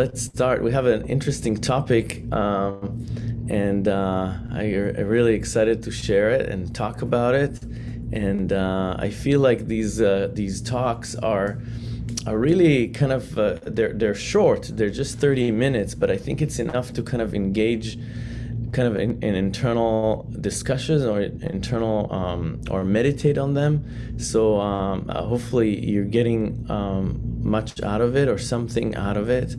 let's start. We have an interesting topic, um, and uh, I, am really excited to share it and talk about it. And uh, I feel like these uh, these talks are are really kind of uh, they're they're short. They're just 30 minutes, but I think it's enough to kind of engage kind of in, in internal discussions or internal um, or meditate on them. So um, uh, hopefully you're getting um, much out of it or something out of it.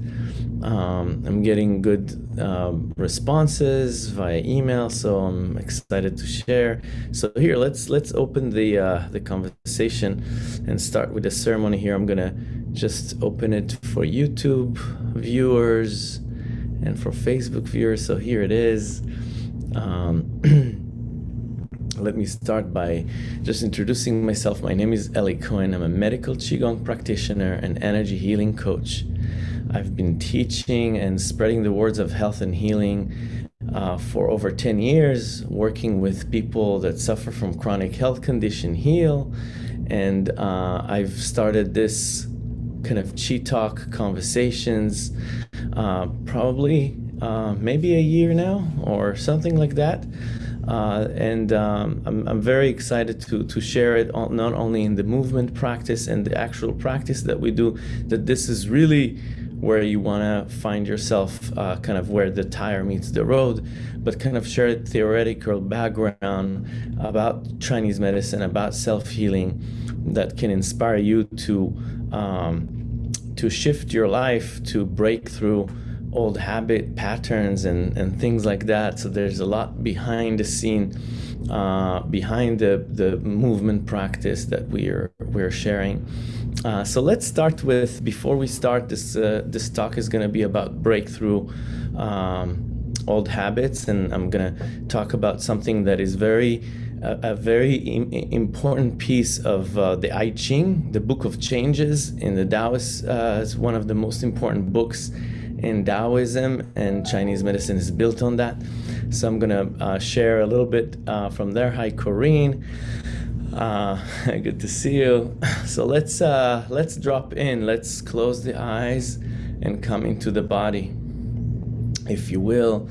Um, I'm getting good uh, responses via email, so I'm excited to share. So here, let's let's open the uh, the conversation and start with the ceremony. Here, I'm gonna just open it for YouTube viewers and for Facebook viewers. So here it is. Um, let me start by just introducing myself. My name is Eli Cohen. I'm a medical Qigong practitioner and energy healing coach. I've been teaching and spreading the words of health and healing uh, for over 10 years, working with people that suffer from chronic health condition heal. And uh, I've started this kind of chi talk conversations uh, probably uh, maybe a year now or something like that. Uh, and um, I'm, I'm, very excited to, to share it all, not only in the movement practice and the actual practice that we do, that this is really where you want to find yourself, uh, kind of where the tire meets the road, but kind of share a theoretical background about Chinese medicine, about self-healing that can inspire you to um, to shift your life, to break through old habit patterns and, and things like that. So there's a lot behind the scene, uh, behind the, the movement practice that we are we're sharing. Uh, so let's start with before we start this uh, this talk is going to be about breakthrough um, old habits, and I'm going to talk about something that is very a, very Im important piece of uh, the I Ching, the Book of Changes in the Taoist. Uh, it's one of the most important books in Taoism, and Chinese medicine is built on that. So I'm gonna uh, share a little bit uh, from there. Hi, Corinne. Uh, good to see you. So let's uh, let's drop in. Let's close the eyes and come into the body, if you will,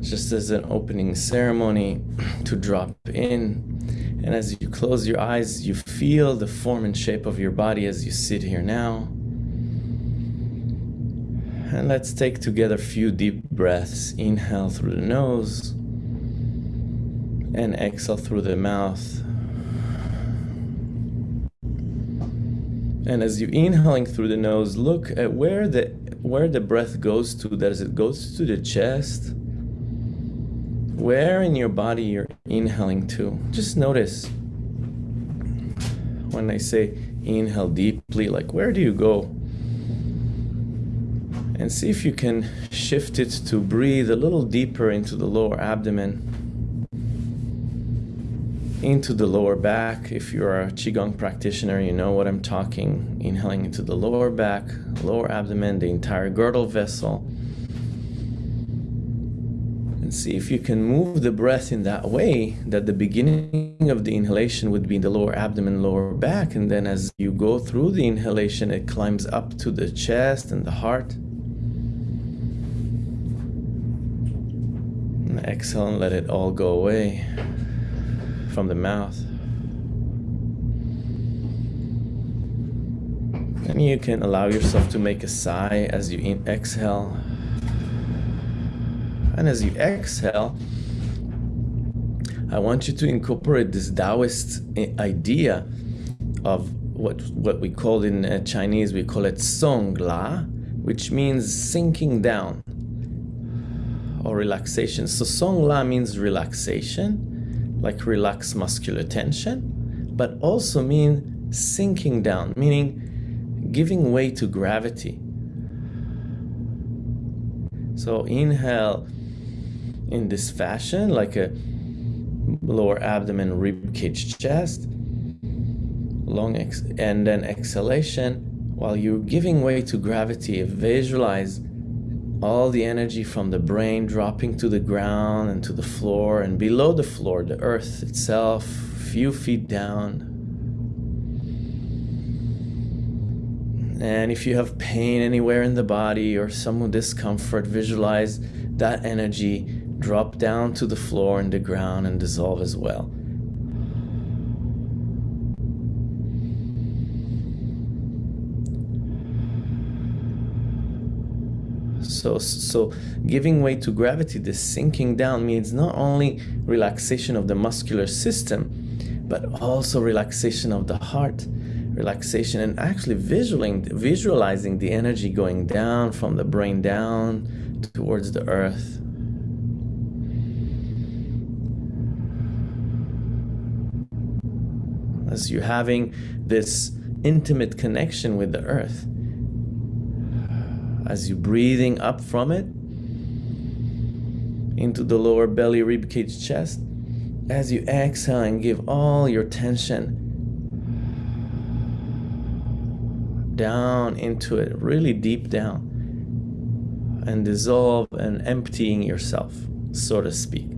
just as an opening ceremony to drop in. And as you close your eyes, you feel the form and shape of your body as you sit here now. And let's take together a few deep breaths. Inhale through the nose and exhale through the mouth. And as you inhaling through the nose, look at where the where the breath goes to. Does it goes to the chest? Where in your body you're inhaling to? Just notice. When I say inhale deeply, like where do you go? And see if you can shift it to breathe a little deeper into the lower abdomen into the lower back. If you're a qigong practitioner you know what i'm talking. Inhaling into the lower back lower abdomen the entire girdle vessel. And see if you can move the breath in that way that the beginning of the inhalation would be in the lower abdomen lower back. And then as you go through the inhalation it climbs up to the chest and the heart exhale and let it all go away from the mouth. And you can allow yourself to make a sigh as you exhale. And as you exhale, I want you to incorporate this Taoist idea of what what we call in uh, Chinese, we call it Song La, which means sinking down or relaxation. So Song La means relaxation, like relax muscular tension, but also mean sinking down, meaning giving way to gravity. So inhale in this fashion, like a lower abdomen, rib cage, chest, long ex and then exhalation while you're giving way to gravity visualize all the energy from the brain dropping to the ground and to the floor and below the floor, the earth itself, few feet down. And if you have pain anywhere in the body or some discomfort, visualize that energy drop down to the floor and the ground and dissolve as well. So, so giving way to gravity, this sinking down means not only relaxation of the muscular system, but also relaxation of the heart, relaxation and actually visualizing, visualizing the energy going down from the brain down towards the earth. As you're having this intimate connection with the earth as you're breathing up from it into the lower belly, ribcage, chest. As you exhale and give all your tension down into it, really deep down, and dissolve and emptying yourself, so to speak.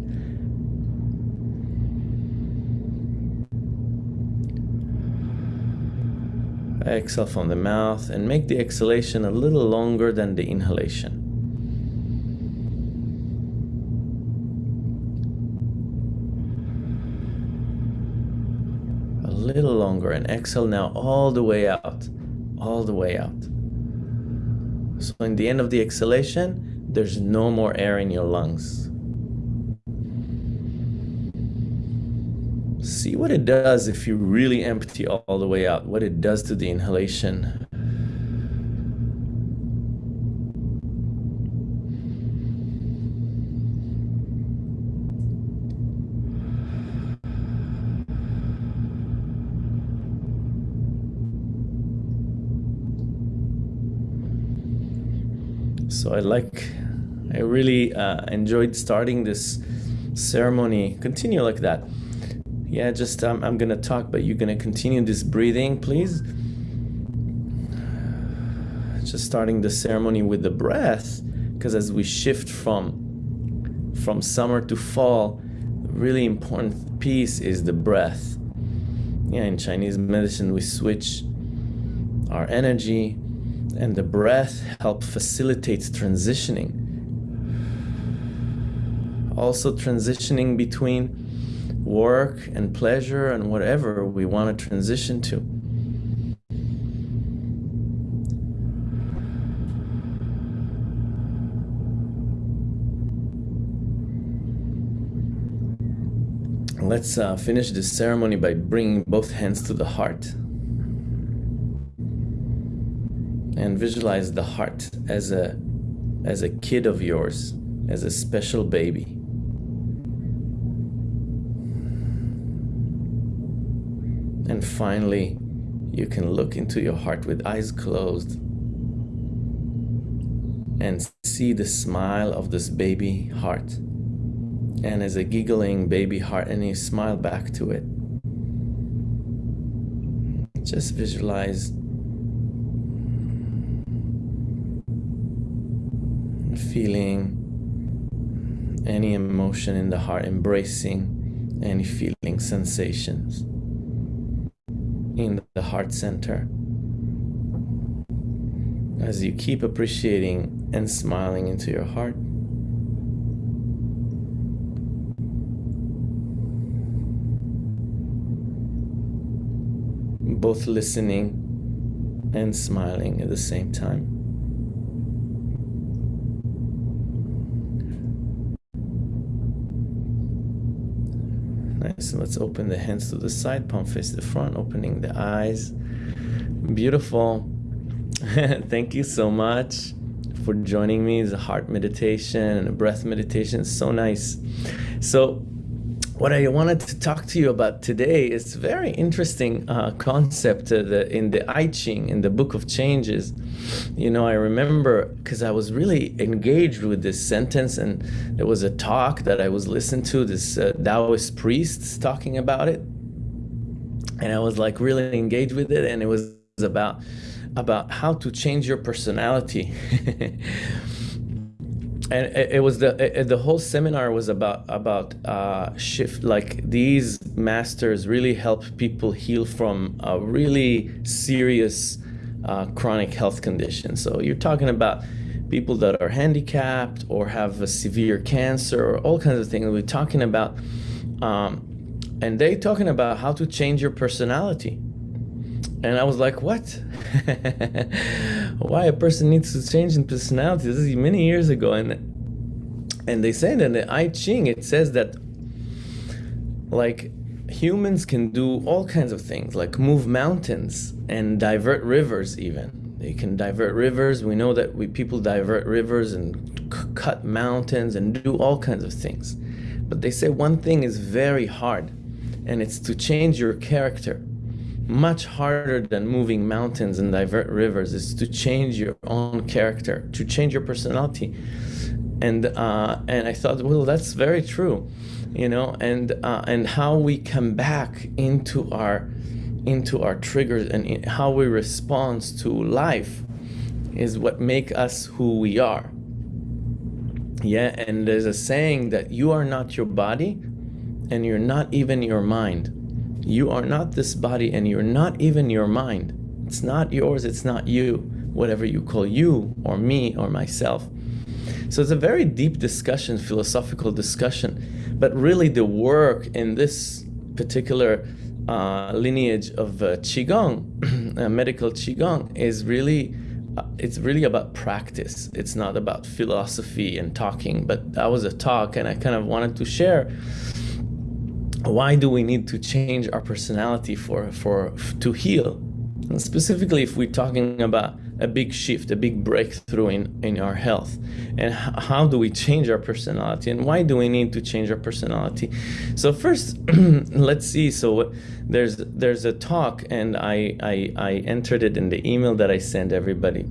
Exhale from the mouth and make the exhalation a little longer than the inhalation. A little longer and exhale now all the way out, all the way out. So in the end of the exhalation, there's no more air in your lungs. See what it does if you really empty all the way out, what it does to the inhalation. So I like, I really uh, enjoyed starting this ceremony. Continue like that yeah, just um, I'm gonna talk, but you're gonna continue this breathing, please. Just starting the ceremony with the breath, because as we shift from from summer to fall, really important piece is the breath. Yeah, in Chinese medicine, we switch our energy, and the breath help facilitate transitioning. Also, transitioning between work and pleasure and whatever we want to transition to. Let's uh, finish this ceremony by bringing both hands to the heart. And visualize the heart as a, as a kid of yours, as a special baby. And finally, you can look into your heart with eyes closed and see the smile of this baby heart. And as a giggling baby heart, and you smile back to it. Just visualize feeling any emotion in the heart, embracing any feeling sensations in the heart center. As you keep appreciating and smiling into your heart. Both listening and smiling at the same time. Nice. Let's open the hands to the side, palm face the front, opening the eyes. Beautiful. Thank you so much for joining me. It's a heart meditation and a breath meditation. So nice. So what I wanted to talk to you about today is a very interesting uh, concept uh, the, in the I Ching, in the Book of Changes. You know, I remember because I was really engaged with this sentence, and there was a talk that I was listening to, this uh, Taoist priest talking about it. And I was like really engaged with it, and it was about about how to change your personality. and it, it was the it, the whole seminar was about about uh, shift like these masters really help people heal from a really serious uh, chronic health conditions. So you're talking about people that are handicapped or have a severe cancer or all kinds of things. We're talking about, um, and they talking about how to change your personality. And I was like, what? Why a person needs to change in personality? This is many years ago. And and they say that in the I Ching, it says that like humans can do all kinds of things, like move mountains and divert rivers even. They can divert rivers. We know that we people divert rivers and cut mountains and do all kinds of things. But they say one thing is very hard, and it's to change your character. Much harder than moving mountains and divert rivers is to change your own character, to change your personality. And uh, and I thought, well, that's very true, you know. And uh, and how we come back into our into our triggers and how we respond to life is what make us who we are. Yeah, and there's a saying that you are not your body and you're not even your mind. You are not this body and you're not even your mind. It's not yours, it's not you, whatever you call you or me or myself. So it's a very deep discussion, philosophical discussion, but really the work in this particular uh, lineage of uh, qigong, uh, medical qigong, is really uh, it's really about practice. It's not about philosophy and talking. But that was a talk, and I kind of wanted to share why do we need to change our personality for for to heal, and specifically if we're talking about a big shift, a big breakthrough in, in our health. And how do we change our personality? And why do we need to change our personality? So first, let's see. So there's there's a talk, and I, I, I entered it in the email that I send everybody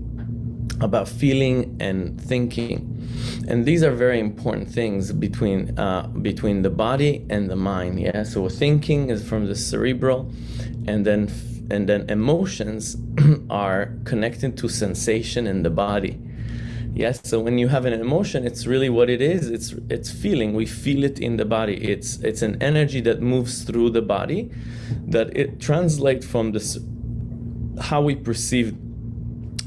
about feeling and thinking. And these are very important things between uh, between the body and the mind. Yeah. So thinking is from the cerebral, and then and then emotions are connected to sensation in the body yes so when you have an emotion it's really what it is it's it's feeling we feel it in the body it's it's an energy that moves through the body that it translates from this how we perceive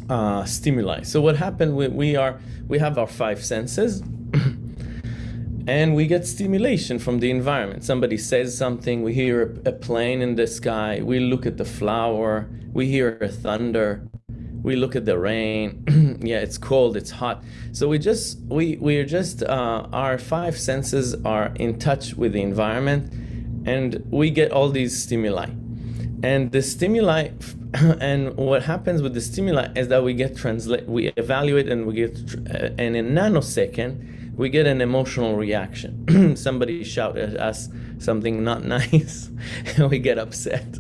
uh, stimuli so what happened we, we are we have our five senses and we get stimulation from the environment. Somebody says something, we hear a, plane in the sky, we look at the flower, we hear a thunder, we look at the rain. yeah, it's cold, it's hot. So we just we we're just uh, our five senses are in touch with the environment, and we get all these stimuli. And the stimuli, and what happens with the stimuli is that we get translate, we evaluate, and we get, uh, and in nanosecond we get an emotional reaction. Somebody shout at us something not nice, and we get upset.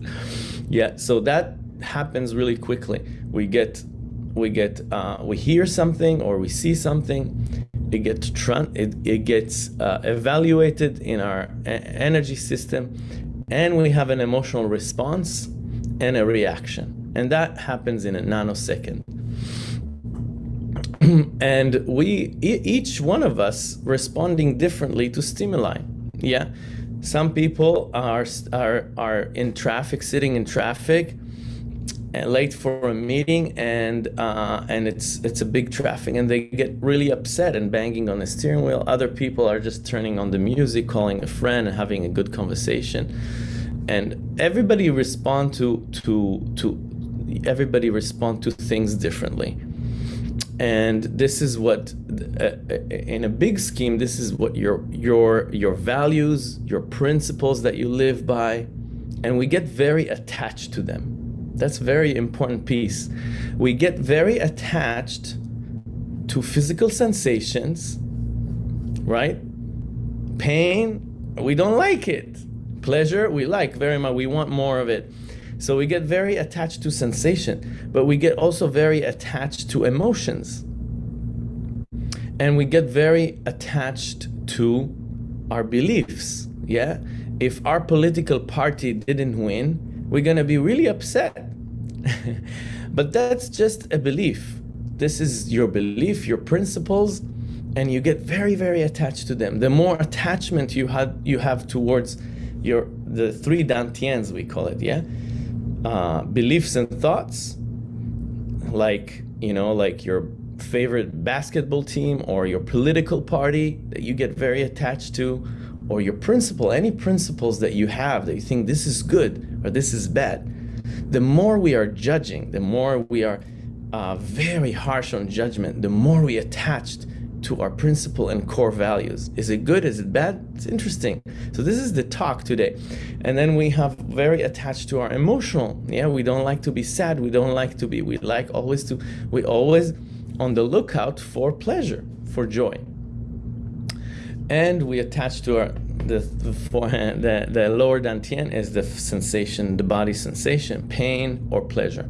Yeah, so that happens really quickly. We get, we get, uh, we hear something or we see something. It gets it, it gets uh, evaluated in our energy system, and we have an emotional response and a reaction, and that happens in a nanosecond. and we each one of us responding differently to stimuli. Yeah? Some people are are are in traffic sitting in traffic late for a meeting and uh, and it's it's a big traffic and they get really upset and banging on the steering wheel. Other people are just turning on the music calling a friend and having a good conversation. And everybody respond to to to everybody respond to things differently. And this is what uh, uh, in a big scheme this is what your your your values your principles that you live by and we get very attached to them that's a very important piece we get very attached to physical sensations right pain we don't like it pleasure we like very much we want more of it so we get very attached to sensation, but we get also very attached to emotions. And we get very attached to our beliefs. Yeah. If our political party didn't win, we're going to be really upset. but that's just a belief. This is your belief, your principles, and you get very, very attached to them. The more attachment you had you have towards your the three dantians we call it, yeah, uh, beliefs and thoughts, like you know like your favorite basketball team or your political party that you get very attached to or your principle any principles that you have that you think this is good or this is bad the more we are judging the more we are uh, very harsh on judgment the more we attached to our principle and core values. Is it good? Is it bad? It's interesting. So this is the talk today. And then we have very attached to our emotional. Yeah, we don't like to be sad. We don't like to be, we like always to, we always on the lookout for pleasure, for joy. And we attach to our, the, the forehand, the, the lower dantian is the sensation, the body sensation, pain or pleasure.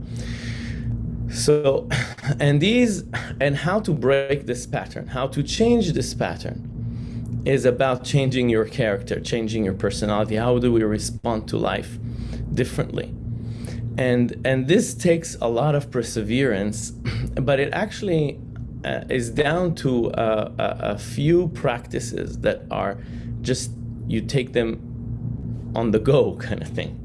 So, and these, and how to break this pattern, how to change this pattern is about changing your character, changing your personality. How do we respond to life differently? And, and this takes a lot of perseverance, but it actually uh, is down to a, a few practices that are just, you take them on the go kind of thing.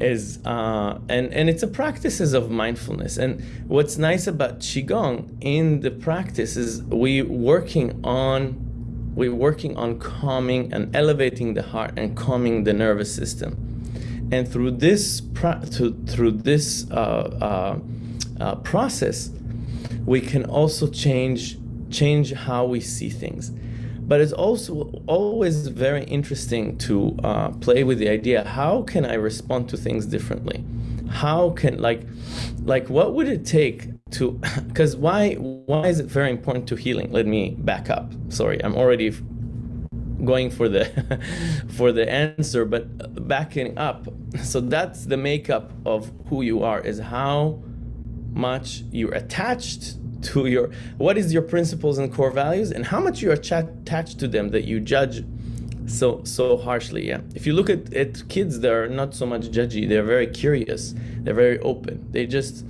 Is uh, and and it's a practices of mindfulness. And what's nice about qigong in the practice is we working on we're working on calming and elevating the heart and calming the nervous system. And through this through this uh, uh, uh, process we can also change change how we see things but it's also always very interesting to uh, play with the idea, how can I respond to things differently? How can, like, like what would it take to, because why, why is it very important to healing? Let me back up. Sorry, I'm already going for the for the answer but backing up so that's the makeup of who you are is how much you're attached to your what is your principles and core values and how much you are attached to them that you judge so so harshly yeah? If you look at, at kids they're not so much judgy. They're very curious. They're very open. They just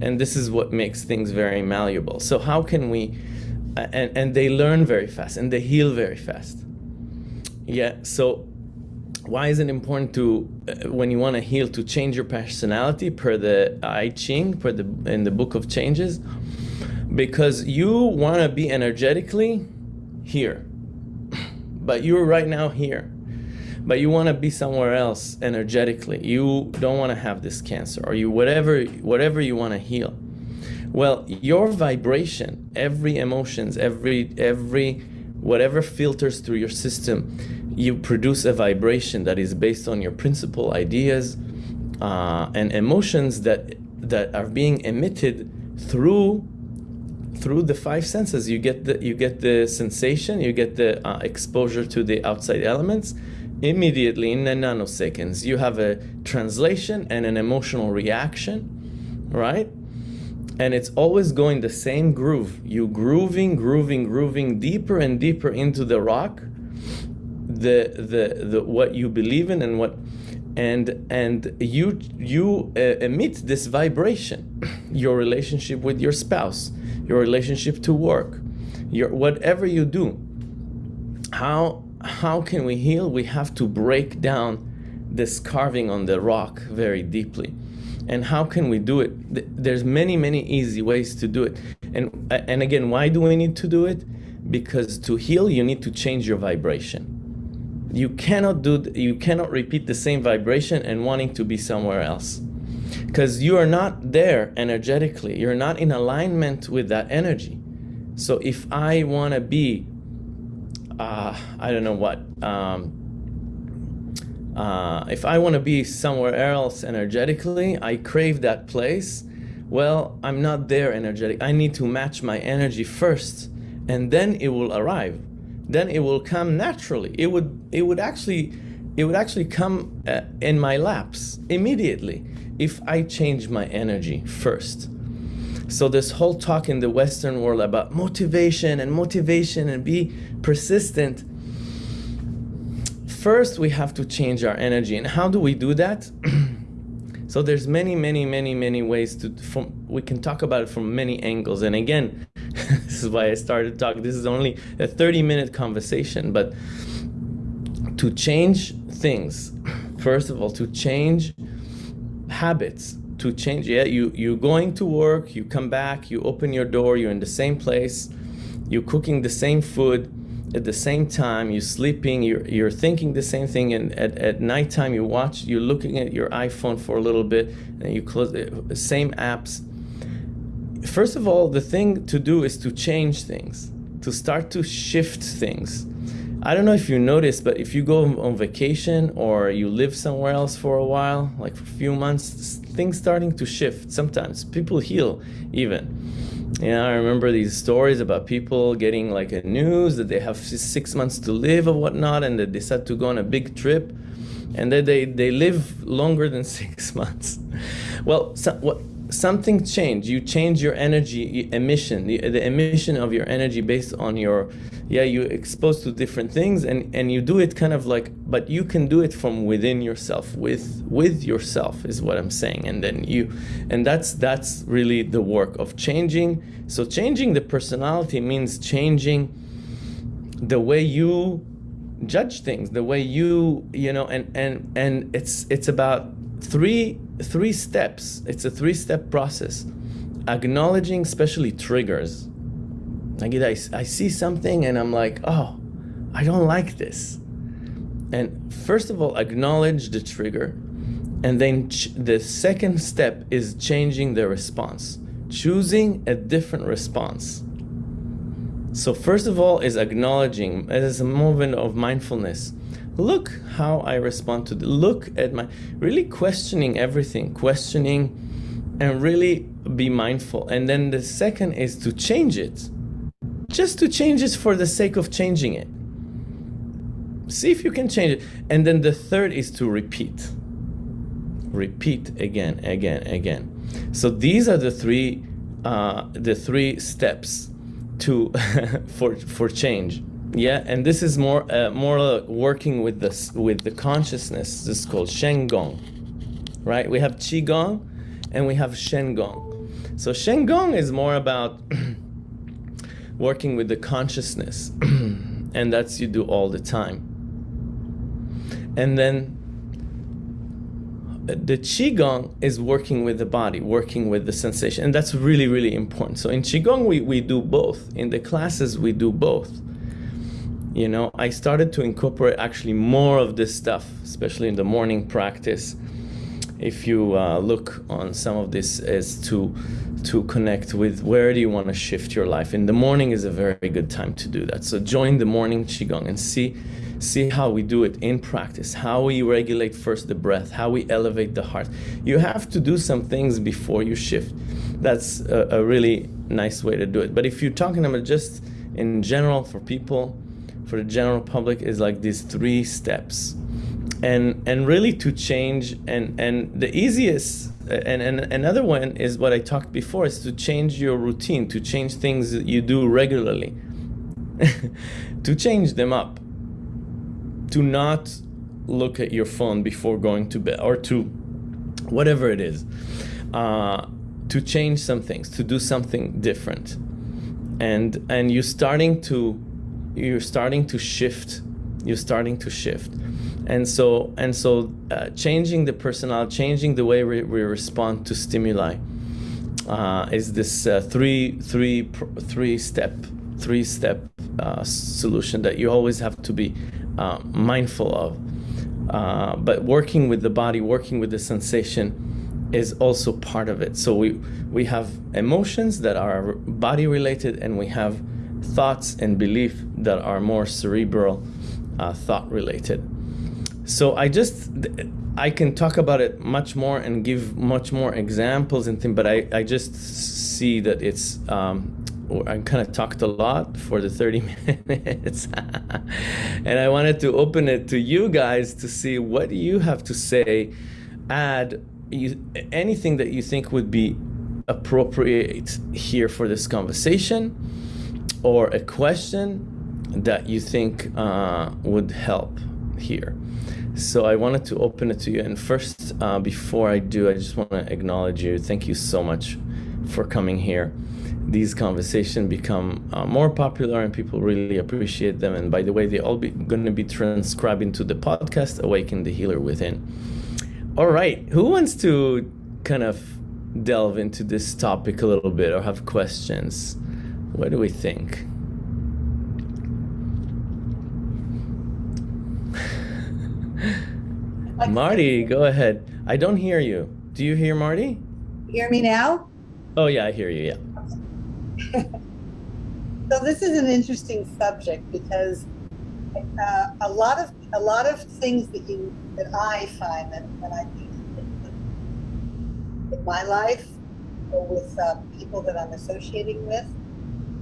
and this is what makes things very malleable. So how can we and and they learn very fast and they heal very fast. Yeah so why is it important to uh, when you want to heal to change your personality per the I Ching per the in the book of changes because you want to be energetically here, but you're right now here. But you want to be somewhere else energetically. You don't want to have this cancer or you whatever whatever you want to heal. Well, your vibration, every emotions, every every whatever filters through your system, you produce a vibration that is based on your principal ideas uh, and emotions that that are being emitted through through the five senses. You get the you get the sensation you get the uh, exposure to the outside elements immediately in the nanoseconds. You have a translation and an emotional reaction right? And it's always going the same groove. You grooving grooving grooving deeper and deeper into the rock the the the what you believe in and what and and you you uh, emit this vibration your relationship with your spouse your relationship to work, your whatever you do. How how can we heal? We have to break down this carving on the rock very deeply. And how can we do it? There's many, many easy ways to do it. And and again, why do we need to do it? Because to heal, you need to change your vibration. You cannot do you cannot repeat the same vibration and wanting to be somewhere else because you are not there energetically. You're not in alignment with that energy. So if I want to be, uh, I don't know what, um, uh, if I want to be somewhere else energetically, I crave that place. Well, I'm not there energetic. I need to match my energy first, and then it will arrive. Then it will come naturally. It would, it would actually, it would actually come uh, in my laps immediately if I change my energy first. So this whole talk in the Western world about motivation and motivation and be persistent, first we have to change our energy. And how do we do that? so there's many, many, many, many ways to, from, we can talk about it from many angles. And again, this is why I started talking. This is only a 30 minute conversation, but to change things, first of all, to change habits to change yeah you you're going to work you come back you open your door you're in the same place you're cooking the same food at the same time you're sleeping you're, you're thinking the same thing and at, at nighttime you watch you're looking at your iphone for a little bit and you close the same apps first of all the thing to do is to change things to start to shift things I don't know if you noticed, but if you go on vacation or you live somewhere else for a while, like for a few months, things starting to shift. Sometimes people heal even. Yeah, I remember these stories about people getting like a news that they have six months to live or whatnot, and they decide to go on a big trip, and then they they live longer than six months. Well, so, what something changed. You change your energy emission, the, the emission of your energy based on your, yeah, you exposed to different things and, and you do it kind of like, but you can do it from within yourself, with, with yourself is what I'm saying. And then you, and that's, that's really the work of changing. So changing the personality means changing the way you judge things, the way you, you know, and, and, and it's, it's about three three steps. It's a three-step process. Acknowledging especially triggers. Like I, I see something and I'm like, oh, I don't like this. And first of all, acknowledge the trigger. And then the second step is changing the response, choosing a different response. So first of all is acknowledging as a movement of mindfulness look how I respond to the look at my really questioning everything, questioning and really be mindful. And then the second is to change it. Just to change it for the sake of changing it. See if you can change it. And then the third is to repeat. Repeat again, again, again. So these are the three uh, the three steps to for for change. Yeah, and this is more uh, more working with this with the consciousness. This is called Shen Gong, right? We have Qi Gong, and we have Shen Gong. So Shen Gong is more about working with the consciousness, and that's you do all the time. And then uh, the qigong is working with the body working with the sensation and that's really really important so in qigong we, we do both in the classes we do both you know, I started to incorporate actually more of this stuff, especially in the morning practice. If you uh, look on some of this as to to connect with where do you want to shift your life. In the morning is a very good time to do that. So join the morning qigong and see see how we do it in practice, how we regulate first the breath, how we elevate the heart. You have to do some things before you shift. That's a, a really nice way to do it. But if you're talking about just in general for people for the general public is like these three steps. And and really to change and and the easiest and, and another one is what I talked before is to change your routine to change things that you do regularly. To change them up. To not look at your phone before going to bed or to whatever it is. Uh, to change some things to do something different. And and you're starting to you're starting to shift. You're starting to shift. And so and so uh, changing the personnel changing the way we, we respond to stimuli uh, is this uh, three three three step three step uh, solution that you always have to be uh, mindful of. Uh, but working with the body working with the sensation is also part of it. So we we have emotions that are body related and we have thoughts and belief that are more cerebral uh, thought related. So I just, I can talk about it much more and give much more examples and things, but I, I just see that it's, um, I kind of talked a lot for the 30 minutes. and I wanted to open it to you guys to see what you have to say, add you, anything that you think would be appropriate here for this conversation or a question that you think uh, would help here. So I wanted to open it to you. And first, uh, before I do, I just want to acknowledge you. Thank you so much for coming here. These conversations become uh, more popular and people really appreciate them. And by the way, they all be going to be transcribed into the podcast, Awaken the Healer Within. All right, who wants to kind of delve into this topic a little bit or have questions? What do we think? Marty, go ahead. I don't hear you. Do you hear Marty? Hear me now? Oh yeah, I hear you. Yeah. so this is an interesting subject because uh, a lot of a lot of things that you that I find that, that I do in my life or with uh, people that I'm associating with,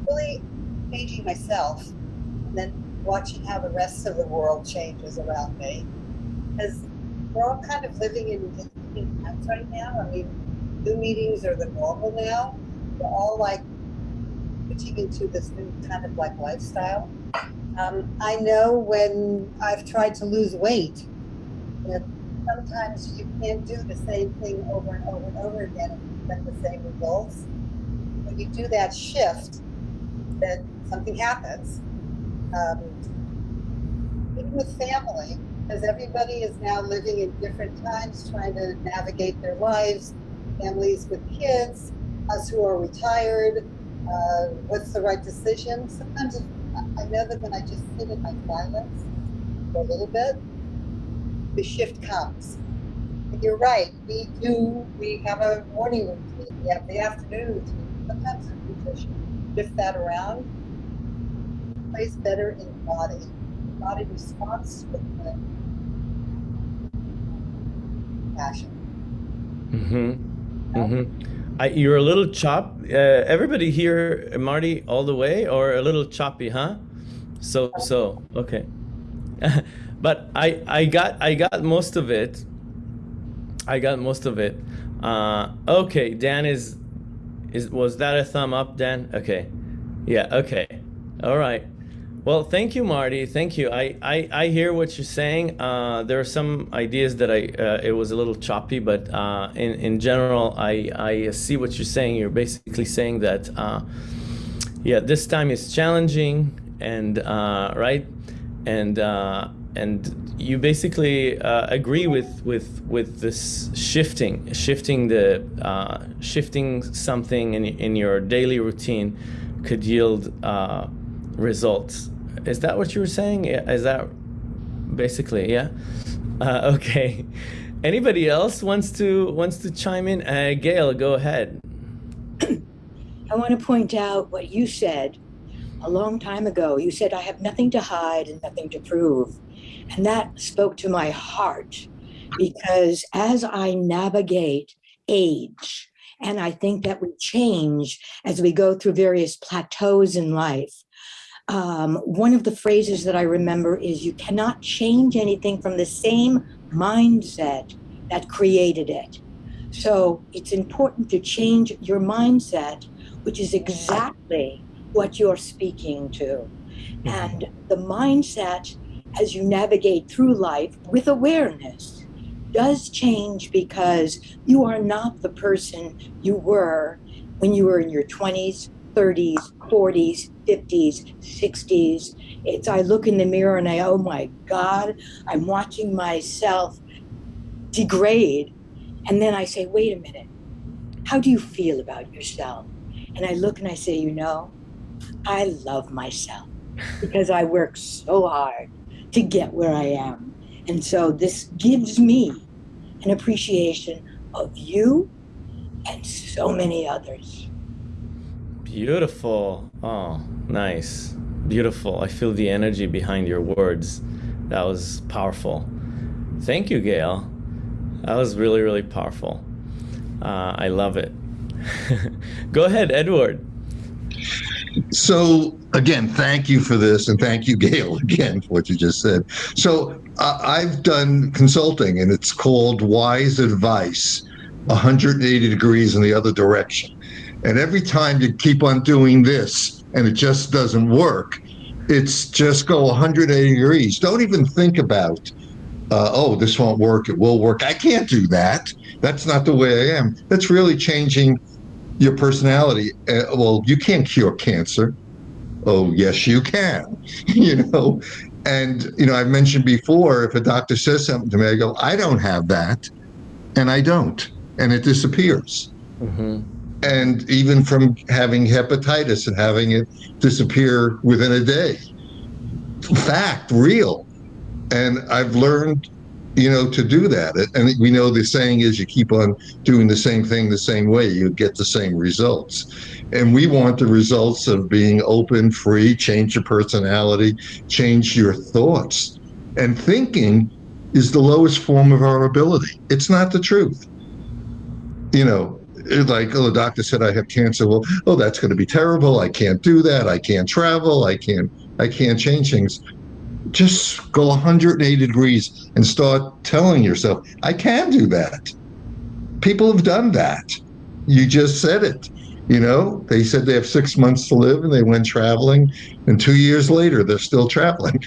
really changing myself, and then watching how the rest of the world changes around me. Because we're all kind of living in different times right now. I mean, Zoom meetings are the normal now. We're all like switching into this new kind of like lifestyle. Um, I know when I've tried to lose weight, that sometimes you can't do the same thing over and over and over again and get the same results. When you do that shift, then something happens. Um, even with family, because everybody is now living in different times, trying to navigate their lives, families with kids, us who are retired, uh, what's the right decision. Sometimes I know that when I just sit in my silence for a little bit, the shift comes. And you're right, we do, we have a morning routine, we have the afternoon routine. Sometimes we just shift that around, plays better in the body. Body responds to the passion. Mm-hmm. Mm-hmm. I, you're a little chop. Uh, everybody here, Marty, all the way, or a little choppy, huh? So so okay. but I I got I got most of it. I got most of it. Uh, okay, Dan is is was that a thumb up, Dan? Okay. Yeah. Okay. All right. Well, thank you, Marty. Thank you. I, I, I hear what you're saying. Uh, there are some ideas that I uh, it was a little choppy, but uh, in in general, I I see what you're saying. You're basically saying that, uh, yeah, this time is challenging, and uh, right, and uh, and you basically agree with with with this shifting, shifting the shifting something in in your daily routine could yield results. Is that what you were saying? Is that basically yeah? Uh, okay. Anybody else wants to wants to chime in? Uh, Gail, go ahead. I want to point out what you said a long time ago. You said I have nothing to hide and nothing to prove, and that spoke to my heart because as I navigate age, and I think that we change as we go through various plateaus in life um, one of the phrases that I remember is you cannot change anything from the same mindset that created it. So it's important to change your mindset, which is exactly what you're speaking to. Mm-hmm. And the mindset as you navigate through life with awareness does change because you are not the person you were when you were in your 20s, 30s, 40s, 50s, 60s. It's I look in the mirror and I, oh my God, I'm watching myself degrade. And then I say, wait a minute, how do you feel about yourself? And I look and I say, you know, I love myself because I work so hard to get where I am. And so this gives me an appreciation of you and so many others. Beautiful. Oh, nice. Beautiful. I feel the energy behind your words. That was powerful. Thank you, Gail. That was really, really powerful. Uh, I love it. Go ahead, Edward. So, again, thank you for this, and thank you, Gail, again, for what you just said. So, uh, I've done consulting, and it's called Wise Advice 180 degrees in the other direction. And every time you keep on doing this and it just doesn't work, it's just go 180 degrees. Don't even think about, uh, oh, this won't work. It will work. I can't do that. That's not the way I am. That's really changing your personality. Uh, well, you can't cure cancer. Oh, yes, you can. you know, and you know, I've mentioned before, if a doctor says something to me, I go, I don't have that, and I don't and it disappears. Mm-hmm. And even from having hepatitis and having it disappear within a day. Fact, real. And I've learned, you know, to do that. And we know the saying is you keep on doing the same thing the same way, you get the same results. And we want the results of being open, free, change your personality, change your thoughts. And thinking is the lowest form of our ability. It's not the truth. You know, like, oh, the doctor said I have cancer. Well, oh, that's going to be terrible. I can't do that. I can't travel. I can't. I can't change things. Just go 180 degrees and start telling yourself, I can do that. People have done that. You just said it. You know, they said they have six months to live and they went traveling, and two years later, they're still traveling.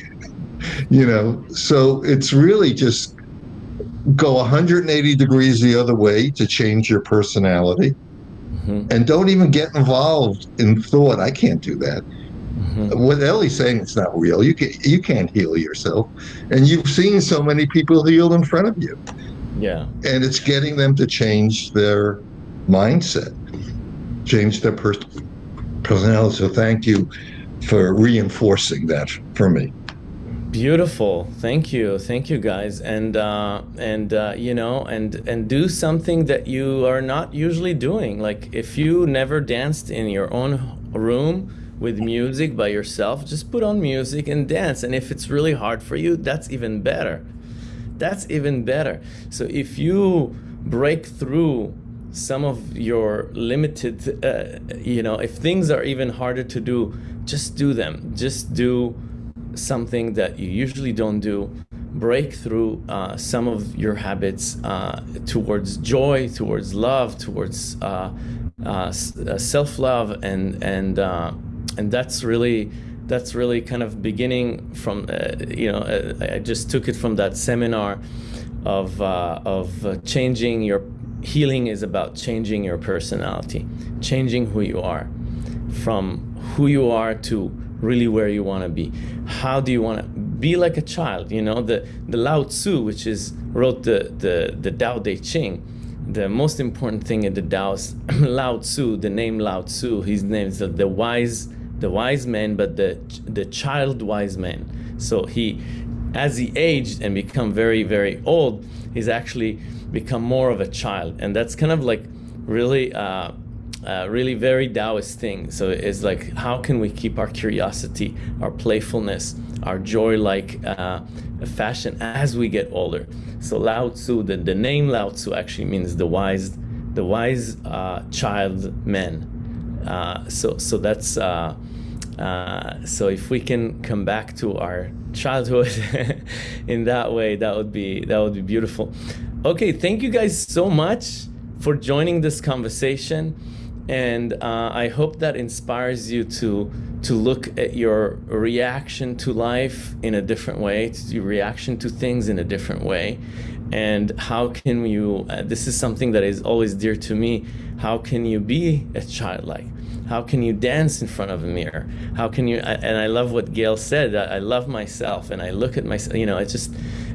you know, so it's really just go 180 degrees the other way to change your personality mm-hmm. and don't even get involved in thought i can't do that mm-hmm. what ellie's saying it's not real you can you can't heal yourself and you've seen so many people heal in front of you yeah and it's getting them to change their mindset change their per- personality so thank you for reinforcing that for me Beautiful. Thank you. Thank you guys. And uh, and uh, you know, and and do something that you are not usually doing. Like if you never danced in your own room with music by yourself, just put on music and dance. And if it's really hard for you, that's even better. That's even better. So if you break through some of your limited, uh, you know, if things are even harder to do, just do them. Just do something that you usually don't do break through uh, some of your habits uh, towards joy towards love towards uh, uh, uh self-love and and and that's really that's really kind of beginning from uh, you know uh, I just took it from that seminar of uh, of changing your healing is about changing your personality changing who you are from who you are to really where you want to be. How do you want to be like a child? You know, the, the Lao Tzu, which is wrote the, the, the Tao Te Ching, the most important thing in the Tao is Lao Tzu, the name Lao Tzu, his name is the wise the wise man, but the the child wise man. So he, as he aged and become very very old, he's actually become more of a child, and that's kind of like really uh, uh, really very Taoist thing. So it's like, how can we keep our curiosity, our playfulness, our joy-like uh, fashion as we get older? So Lao Tzu, the, the name Lao Tzu actually means the wise, the wise uh, child men. Uh, so so that's uh, so if we can come back to our childhood in that way, that would be that would be beautiful. Okay, thank you guys so much for joining this conversation and uh, I hope that inspires you to to look at your reaction to life in a different way, to your reaction to things in a different way, and how can you? Uh, this is something that is always dear to me. How can you be a childlike? How can you dance in front of a mirror? How can you? And I love what Gail said. I love myself, and I look at myself. You know, it's just,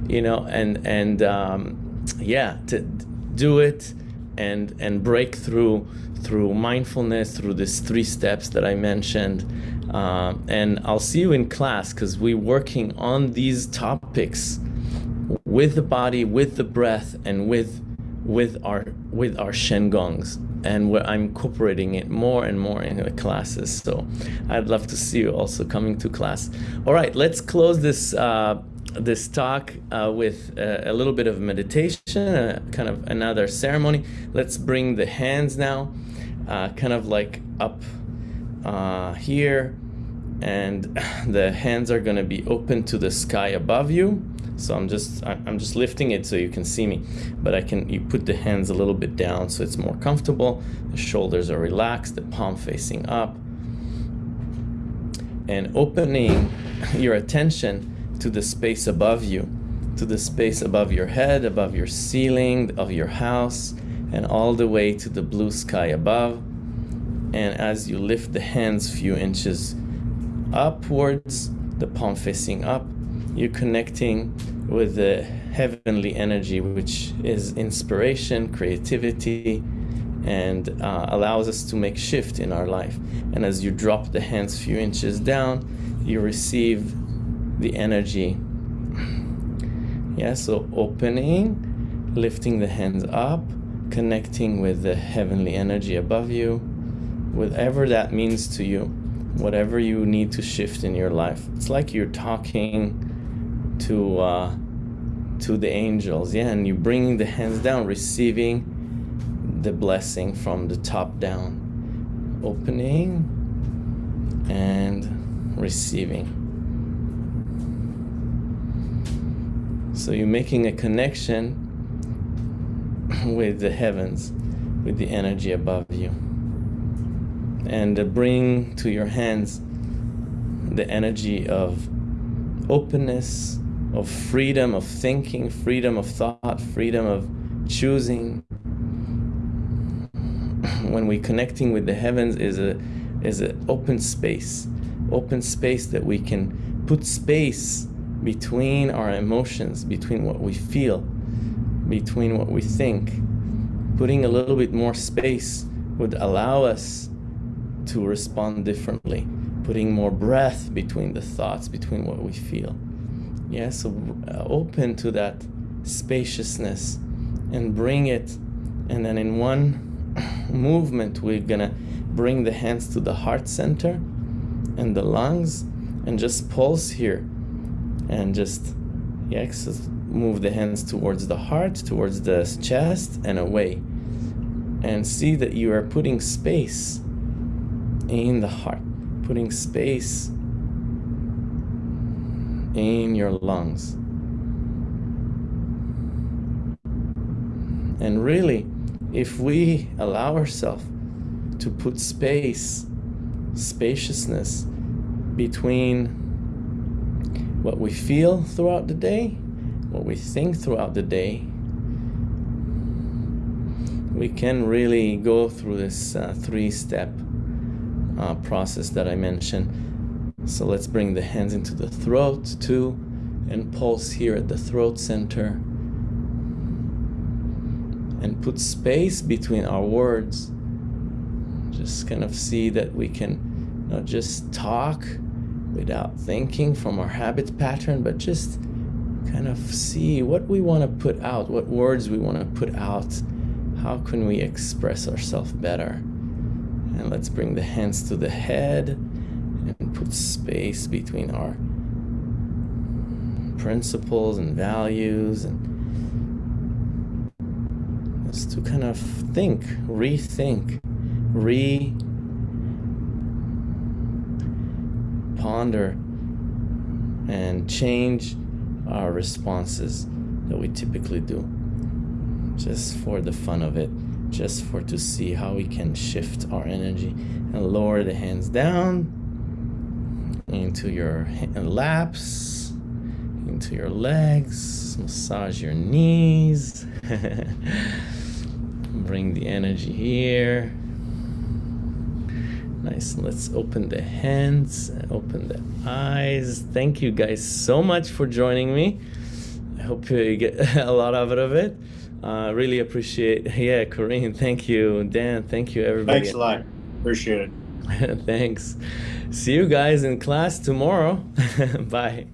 you know, and and um, yeah, to do it and and break through through mindfulness, through these three steps that I mentioned. Uh, and I'll see you in class because we're working on these topics with the body, with the breath, and with with our with our shengongs and where I'm incorporating it more and more in the classes. So I'd love to see you also coming to class. All right, let's close this uh, this talk uh, with a, a, little bit of meditation, uh, kind of another ceremony. Let's bring the hands now uh, kind of like up uh, here and the hands are going to be open to the sky above you so I'm just I'm just lifting it so you can see me. But I can you put the hands a little bit down so it's more comfortable. The shoulders are relaxed the palm facing up. And opening your attention to the space above you to the space above your head above your ceiling of your house and all the way to the blue sky above. And as you lift the hands a few inches upwards, the palm facing up, you're connecting with the heavenly energy, which is inspiration, creativity, and uh, allows us to make shift in our life. And as you drop the hands few inches down, you receive the energy. Yeah, so opening, lifting the hands up, connecting with the heavenly energy above you, whatever that means to you, whatever you need to shift in your life. It's like you're talking to uh, to the angels, yeah, and you're bringing the hands down, receiving the blessing from the top down, opening and receiving. So you're making a connection with the heavens, with the energy above you. And bring to your hands the energy of openness, of freedom of thinking, freedom of thought, freedom of choosing. When we're connecting with the heavens is a is an open space, open space that we can put space between our emotions, between what we feel, between what we think. Putting a little bit more space would allow us to respond differently. Putting more breath between the thoughts, between what we feel. Yeah, so uh, open to that spaciousness and bring it. And then in one movement, we're gonna bring the hands to the heart center and the lungs and just pulse here and just yeah, move the hands towards the heart, towards the chest, and away. And see that you are putting space in the heart, putting space in your lungs. And really, if we allow ourselves to put space, spaciousness between what we feel throughout the day, what we think throughout the day, we can really go through this uh, three step uh, process that I mentioned. So let's bring the hands into the throat too and pulse here at the throat center and put space between our words. Just kind of see that we can not just talk without thinking from our habit pattern, but just kind of see what we want to put out, what words we want to put out. How can we express ourselves better? And let's bring the hands to the head and put space between our principles and values and just to kind of think, rethink, re ponder and change our responses that we typically do. Just for the fun of it just for to see how we can shift our energy and lower the hands down into your laps into your legs massage your knees bring the energy here Nice. Let's open the hands, open the eyes. Thank you guys so much for joining me. I hope you get a lot out of it. Uh, really appreciate. Yeah, Corinne, thank you. Dan, thank you, everybody. Thanks a lot. Appreciate it. Thanks. See you guys in class tomorrow. Bye.